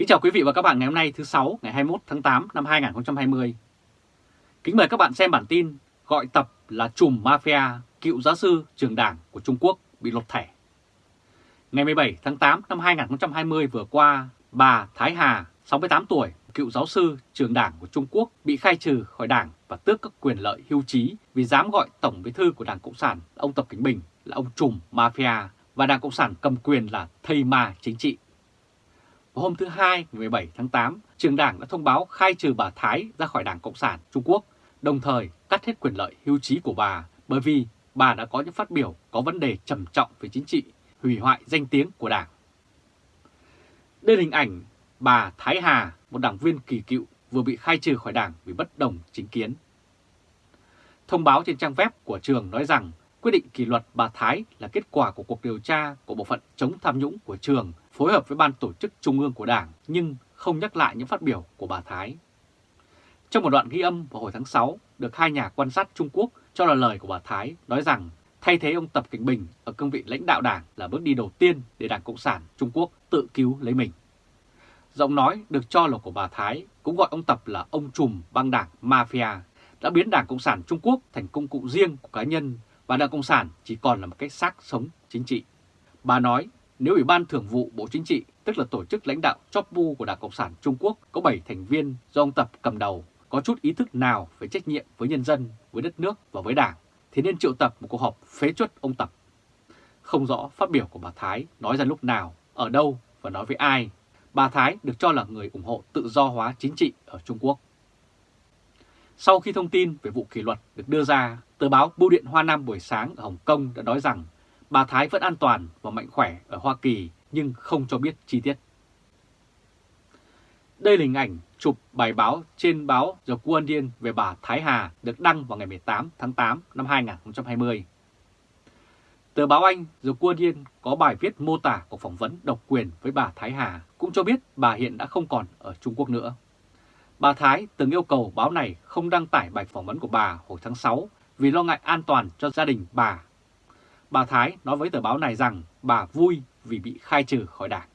Kính chào quý vị và các bạn ngày hôm nay thứ 6 ngày 21 tháng 8 năm 2020. Kính mời các bạn xem bản tin gọi tập là chùm mafia cựu giáo sư trường đảng của Trung Quốc bị lột thẻ. Ngày 17 tháng 8 năm 2020 vừa qua, bà Thái Hà, 68 tuổi, cựu giáo sư trường đảng của Trung Quốc bị khai trừ khỏi đảng và tước các quyền lợi hưu trí vì dám gọi Tổng bí thư của Đảng Cộng sản ông Tập Kính Bình là ông trùm mafia và Đảng Cộng sản cầm quyền là thầy ma chính trị. Vào hôm thứ Hai, ngày 17 tháng 8, trường đảng đã thông báo khai trừ bà Thái ra khỏi Đảng Cộng sản Trung Quốc, đồng thời cắt hết quyền lợi hưu trí của bà bởi vì bà đã có những phát biểu có vấn đề trầm trọng về chính trị, hủy hoại danh tiếng của Đảng. Đây là hình ảnh bà Thái Hà, một đảng viên kỳ cựu vừa bị khai trừ khỏi Đảng vì bất đồng chính kiến. Thông báo trên trang web của trường nói rằng quyết định kỷ luật bà Thái là kết quả của cuộc điều tra của Bộ phận chống tham nhũng của trường phối hợp với Ban tổ chức Trung ương của Đảng nhưng không nhắc lại những phát biểu của bà Thái. Trong một đoạn ghi âm vào hồi tháng 6, được hai nhà quan sát Trung Quốc cho là lời của bà Thái nói rằng thay thế ông Tập Cảnh Bình ở cương vị lãnh đạo đảng là bước đi đầu tiên để Đảng Cộng sản Trung Quốc tự cứu lấy mình. Giọng nói được cho là của bà Thái cũng gọi ông Tập là ông trùm băng đảng Mafia, đã biến Đảng Cộng sản Trung Quốc thành công cụ riêng của cá nhân và Đảng Cộng sản chỉ còn là một cái xác sống chính trị. Bà nói nếu Ủy ban Thường vụ Bộ Chính trị, tức là tổ chức lãnh đạo chóp bu của Đảng Cộng sản Trung Quốc có 7 thành viên do ông Tập cầm đầu, có chút ý thức nào về trách nhiệm với nhân dân, với đất nước và với Đảng, thì nên triệu tập một cuộc họp phế chuất ông Tập. Không rõ phát biểu của bà Thái nói ra lúc nào, ở đâu và nói với ai, bà Thái được cho là người ủng hộ tự do hóa chính trị ở Trung Quốc. Sau khi thông tin về vụ kỷ luật được đưa ra, tờ báo Bưu điện Hoa Nam buổi sáng ở Hồng Kông đã nói rằng bà Thái vẫn an toàn và mạnh khỏe ở Hoa Kỳ nhưng không cho biết chi tiết. Đây là hình ảnh chụp bài báo trên báo The Guardian về bà Thái Hà được đăng vào ngày 18 tháng 8 năm 2020. Tờ báo Anh The Guardian có bài viết mô tả cuộc phỏng vấn độc quyền với bà Thái Hà cũng cho biết bà hiện đã không còn ở Trung Quốc nữa. Bà Thái từng yêu cầu báo này không đăng tải bài phỏng vấn của bà hồi tháng 6 vì lo ngại an toàn cho gia đình bà Bà Thái nói với tờ báo này rằng bà vui vì bị khai trừ khỏi đảng.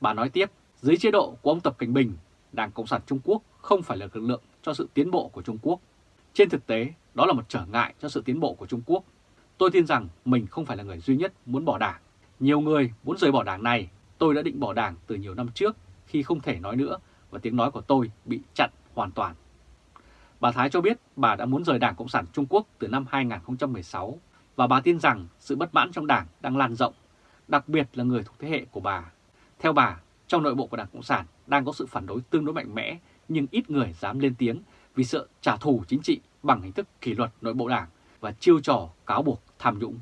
Bà nói tiếp, dưới chế độ của ông Tập Cảnh Bình, Đảng Cộng sản Trung Quốc không phải là lực lượng cho sự tiến bộ của Trung Quốc. Trên thực tế, đó là một trở ngại cho sự tiến bộ của Trung Quốc. Tôi tin rằng mình không phải là người duy nhất muốn bỏ đảng. Nhiều người muốn rời bỏ đảng này, tôi đã định bỏ đảng từ nhiều năm trước khi không thể nói nữa và tiếng nói của tôi bị chặn hoàn toàn. Bà Thái cho biết bà đã muốn rời Đảng Cộng sản Trung Quốc từ năm 2016 và bà tin rằng sự bất mãn trong đảng đang lan rộng, đặc biệt là người thuộc thế hệ của bà. Theo bà, trong nội bộ của Đảng Cộng sản đang có sự phản đối tương đối mạnh mẽ nhưng ít người dám lên tiếng vì sợ trả thù chính trị bằng hình thức kỷ luật nội bộ đảng và chiêu trò cáo buộc tham nhũng.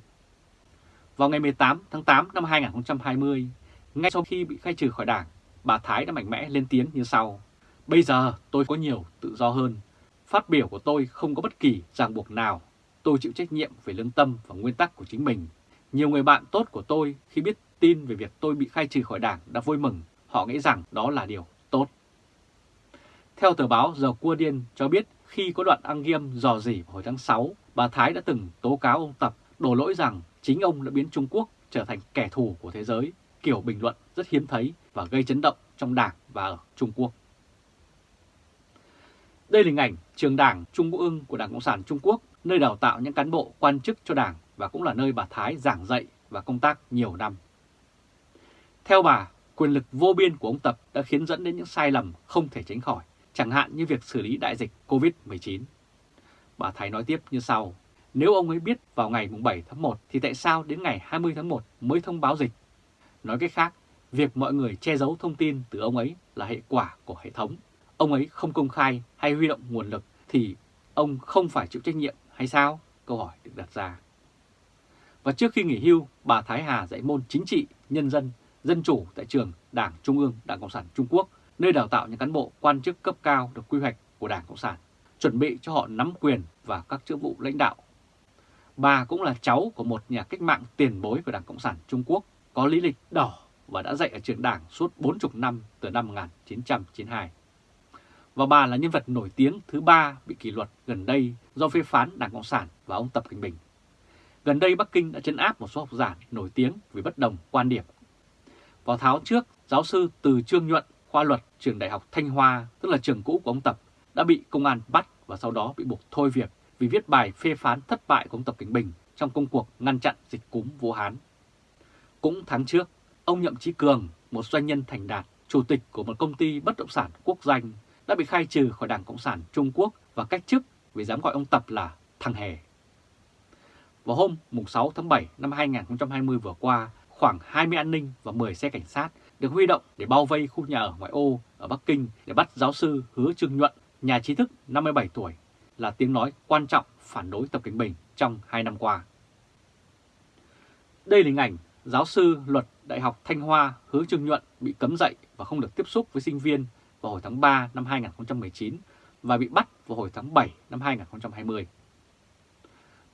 Vào ngày 18 tháng 8 năm 2020, ngay sau khi bị khai trừ khỏi đảng, bà Thái đã mạnh mẽ lên tiếng như sau. Bây giờ tôi có nhiều tự do hơn. Phát biểu của tôi không có bất kỳ ràng buộc nào tôi chịu trách nhiệm về lương tâm và nguyên tắc của chính mình. Nhiều người bạn tốt của tôi khi biết tin về việc tôi bị khai trừ khỏi đảng đã vui mừng, họ nghĩ rằng đó là điều tốt. Theo tờ báo The Guardian cho biết khi có đoạn ăn nghiêm dò dỉ hồi tháng 6, bà Thái đã từng tố cáo ông Tập đổ lỗi rằng chính ông đã biến Trung Quốc trở thành kẻ thù của thế giới, kiểu bình luận rất hiếm thấy và gây chấn động trong đảng và ở Trung Quốc. Đây là hình ảnh trường đảng Trung ương của Đảng Cộng sản Trung Quốc nơi đào tạo những cán bộ quan chức cho Đảng và cũng là nơi bà Thái giảng dạy và công tác nhiều năm. Theo bà, quyền lực vô biên của ông Tập đã khiến dẫn đến những sai lầm không thể tránh khỏi, chẳng hạn như việc xử lý đại dịch COVID-19. Bà Thái nói tiếp như sau, nếu ông ấy biết vào ngày 7 tháng 1 thì tại sao đến ngày 20 tháng 1 mới thông báo dịch? Nói cách khác, việc mọi người che giấu thông tin từ ông ấy là hệ quả của hệ thống. Ông ấy không công khai hay huy động nguồn lực thì ông không phải chịu trách nhiệm hay sao? Câu hỏi được đặt ra. Và trước khi nghỉ hưu, bà Thái Hà dạy môn chính trị, nhân dân, dân chủ tại trường Đảng Trung ương Đảng Cộng sản Trung Quốc, nơi đào tạo những cán bộ quan chức cấp cao được quy hoạch của Đảng Cộng sản, chuẩn bị cho họ nắm quyền và các chức vụ lãnh đạo. Bà cũng là cháu của một nhà cách mạng tiền bối của Đảng Cộng sản Trung Quốc, có lý lịch đỏ và đã dạy ở trường đảng suốt 40 năm từ năm 1992 và bà là nhân vật nổi tiếng thứ ba bị kỷ luật gần đây do phê phán Đảng Cộng sản và ông Tập Cảnh Bình. Gần đây Bắc Kinh đã chấn áp một số học giả nổi tiếng vì bất đồng quan điểm. Vào tháng trước, giáo sư Từ Trương Nhuận, khoa luật trường Đại học Thanh Hoa, tức là trường cũ của ông Tập, đã bị công an bắt và sau đó bị buộc thôi việc vì viết bài phê phán thất bại của ông Tập Cảnh Bình trong công cuộc ngăn chặn dịch cúm Vũ Hán. Cũng tháng trước, ông Nhậm Chí Cường, một doanh nhân thành đạt, chủ tịch của một công ty bất động sản quốc doanh, đã bị khai trừ khỏi Đảng Cộng sản Trung Quốc và cách chức vì dám gọi ông Tập là thằng hề. Vào hôm 6 tháng 7 năm 2020 vừa qua, khoảng 20 an ninh và 10 xe cảnh sát được huy động để bao vây khu nhà ở ngoại ô ở Bắc Kinh để bắt giáo sư Hứa Trương Nhuận, nhà trí thức 57 tuổi, là tiếng nói quan trọng phản đối Tập Cảnh Bình trong 2 năm qua. Đây là hình ảnh giáo sư luật Đại học Thanh Hoa Hứa Trương Nhuận bị cấm dạy và không được tiếp xúc với sinh viên vào hồi tháng 3 năm 2019 và bị bắt vào hồi tháng 7 năm 2020.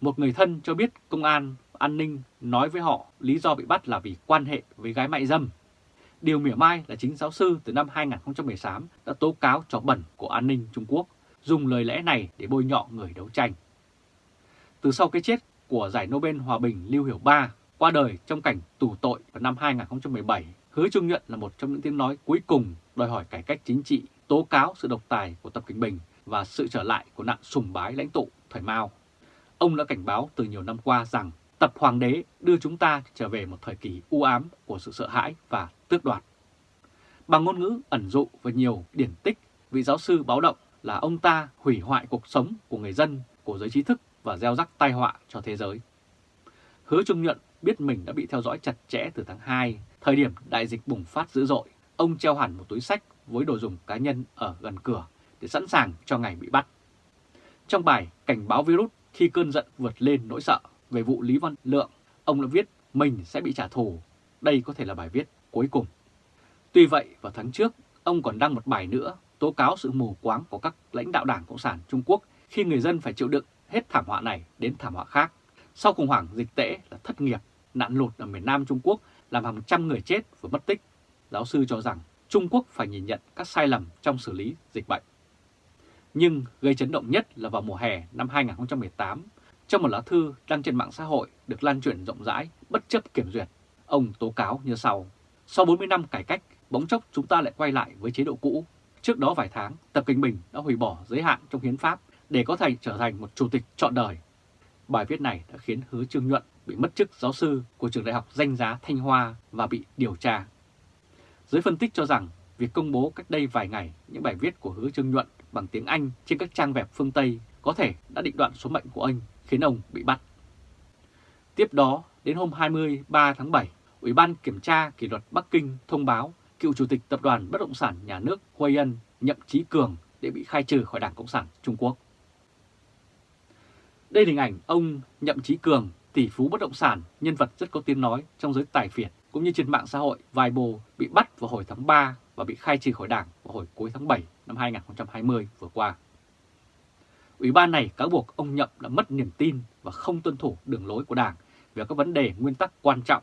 Một người thân cho biết công an an ninh nói với họ lý do bị bắt là vì quan hệ với gái mại dâm. Điều mỉa mai là chính giáo sư từ năm 2018 đã tố cáo trò bẩn của an ninh Trung Quốc, dùng lời lẽ này để bôi nhọ người đấu tranh. Từ sau cái chết của giải Nobel Hòa bình Lưu Hiểu Ba qua đời trong cảnh tù tội vào năm 2017, Hứa Trung Nhuận là một trong những tiếng nói cuối cùng đòi hỏi cải cách chính trị, tố cáo sự độc tài của Tập Kinh Bình và sự trở lại của nạn sùng bái lãnh tụ thời Mao. Ông đã cảnh báo từ nhiều năm qua rằng tập hoàng đế đưa chúng ta trở về một thời kỳ u ám của sự sợ hãi và tước đoạt. Bằng ngôn ngữ ẩn dụ và nhiều điển tích, vị giáo sư báo động là ông ta hủy hoại cuộc sống của người dân, của giới trí thức và gieo rắc tai họa cho thế giới. Hứa Trung Nhuận biết mình đã bị theo dõi chặt chẽ từ tháng 2, thời điểm đại dịch bùng phát dữ dội. Ông treo hẳn một túi sách với đồ dùng cá nhân ở gần cửa để sẵn sàng cho ngày bị bắt. Trong bài Cảnh báo virus khi cơn giận vượt lên nỗi sợ về vụ Lý Văn Lượng, ông đã viết mình sẽ bị trả thù. Đây có thể là bài viết cuối cùng. Tuy vậy, vào tháng trước, ông còn đăng một bài nữa tố cáo sự mù quáng của các lãnh đạo Đảng Cộng sản Trung Quốc khi người dân phải chịu đựng hết thảm họa này đến thảm họa khác. Sau khủng hoảng dịch tễ là thất nghiệp, nạn lụt ở miền Nam Trung Quốc làm hàng trăm người chết và mất tích. Giáo sư cho rằng Trung Quốc phải nhìn nhận các sai lầm trong xử lý dịch bệnh. Nhưng gây chấn động nhất là vào mùa hè năm 2018, trong một lá thư đăng trên mạng xã hội được lan truyền rộng rãi bất chấp kiểm duyệt, ông tố cáo như sau. Sau 40 năm cải cách, bỗng chốc chúng ta lại quay lại với chế độ cũ. Trước đó vài tháng, Tập Kinh Bình đã hủy bỏ giới hạn trong hiến pháp để có thể trở thành một chủ tịch trọn đời. Bài viết này đã khiến Hứa Trương Nhuận bị mất chức giáo sư của trường đại học danh giá Thanh Hoa và bị điều tra. Giới phân tích cho rằng việc công bố cách đây vài ngày những bài viết của Hứa Trương Nhuận bằng tiếng Anh trên các trang web phương Tây có thể đã định đoạn số mệnh của anh khiến ông bị bắt. Tiếp đó, đến hôm 23 tháng 7, Ủy ban Kiểm tra Kỷ luật Bắc Kinh thông báo cựu Chủ tịch Tập đoàn Bất động sản Nhà nước Huay Ân Nhậm Chí Cường để bị khai trừ khỏi Đảng Cộng sản Trung Quốc. Đây là hình ảnh ông Nhậm Chí Cường, tỷ phú bất động sản, nhân vật rất có tiếng nói trong giới tài phiệt cũng như trên mạng xã hội Weibo bị bắt vào hồi tháng 3 và bị khai trừ khỏi đảng vào hồi cuối tháng 7 năm 2020 vừa qua. Ủy ban này cáo buộc ông Nhậm đã mất niềm tin và không tuân thủ đường lối của đảng về các vấn đề nguyên tắc quan trọng,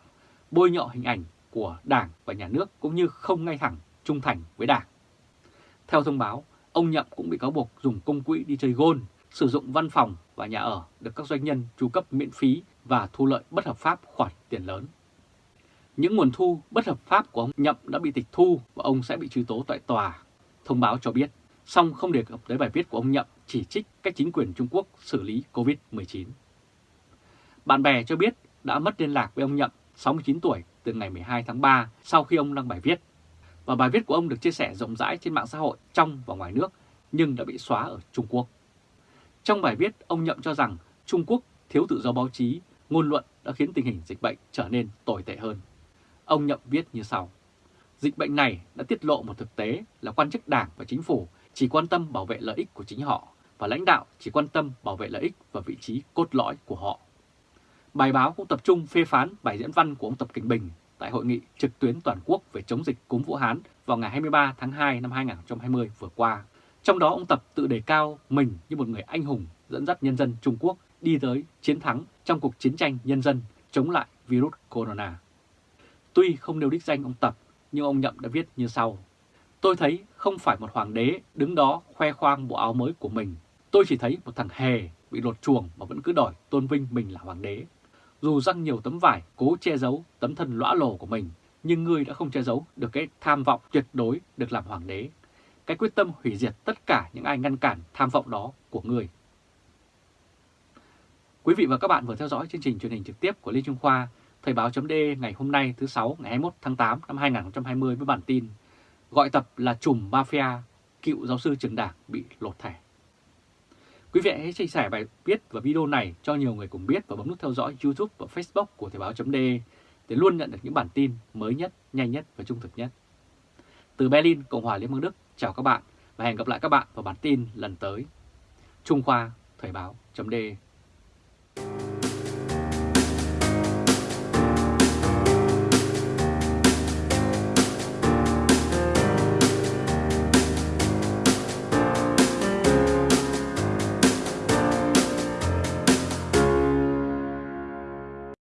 bôi nhọ hình ảnh của đảng và nhà nước cũng như không ngay thẳng trung thành với đảng. Theo thông báo, ông Nhậm cũng bị cáo buộc dùng công quỹ đi chơi gôn, sử dụng văn phòng và nhà ở được các doanh nhân chu cấp miễn phí và thu lợi bất hợp pháp khoản tiền lớn. Những nguồn thu bất hợp pháp của ông Nhậm đã bị tịch thu và ông sẽ bị truy tố tại tòa. Thông báo cho biết, song không đề cập tới bài viết của ông Nhậm chỉ trích cách chính quyền Trung Quốc xử lý COVID-19. Bạn bè cho biết đã mất liên lạc với ông Nhậm, 69 tuổi, từ ngày 12 tháng 3 sau khi ông đăng bài viết. Và bài viết của ông được chia sẻ rộng rãi trên mạng xã hội trong và ngoài nước, nhưng đã bị xóa ở Trung Quốc. Trong bài viết, ông Nhậm cho rằng Trung Quốc thiếu tự do báo chí, ngôn luận đã khiến tình hình dịch bệnh trở nên tồi tệ hơn. Ông Nhậm viết như sau. Dịch bệnh này đã tiết lộ một thực tế là quan chức đảng và chính phủ chỉ quan tâm bảo vệ lợi ích của chính họ và lãnh đạo chỉ quan tâm bảo vệ lợi ích và vị trí cốt lõi của họ. Bài báo cũng tập trung phê phán bài diễn văn của ông Tập Kinh Bình tại hội nghị trực tuyến toàn quốc về chống dịch cúm Vũ Hán vào ngày 23 tháng 2 năm 2020 vừa qua. Trong đó ông Tập tự đề cao mình như một người anh hùng dẫn dắt nhân dân Trung Quốc đi tới chiến thắng trong cuộc chiến tranh nhân dân chống lại virus corona. Tuy không nêu đích danh ông Tập, nhưng ông Nhậm đã viết như sau. Tôi thấy không phải một hoàng đế đứng đó khoe khoang bộ áo mới của mình. Tôi chỉ thấy một thằng hề bị lột chuồng mà vẫn cứ đòi tôn vinh mình là hoàng đế. Dù răng nhiều tấm vải cố che giấu tấm thân lõa lồ của mình, nhưng ngươi đã không che giấu được cái tham vọng tuyệt đối được làm hoàng đế, cái quyết tâm hủy diệt tất cả những ai ngăn cản tham vọng đó của người Quý vị và các bạn vừa theo dõi chương trình truyền hình trực tiếp của Lê Trung Khoa, Thời báo chấm ngày hôm nay thứ 6 ngày 21 tháng 8 năm 2020 với bản tin Gọi tập là chùm mafia, cựu giáo sư trường đảng bị lột thẻ. Quý vị hãy chia sẻ bài viết và video này cho nhiều người cùng biết và bấm nút theo dõi YouTube và Facebook của Thời báo chấm để luôn nhận được những bản tin mới nhất, nhanh nhất và trung thực nhất. Từ Berlin, Cộng hòa Liên bang Đức, chào các bạn và hẹn gặp lại các bạn vào bản tin lần tới. Trung Khoa, Thời báo.d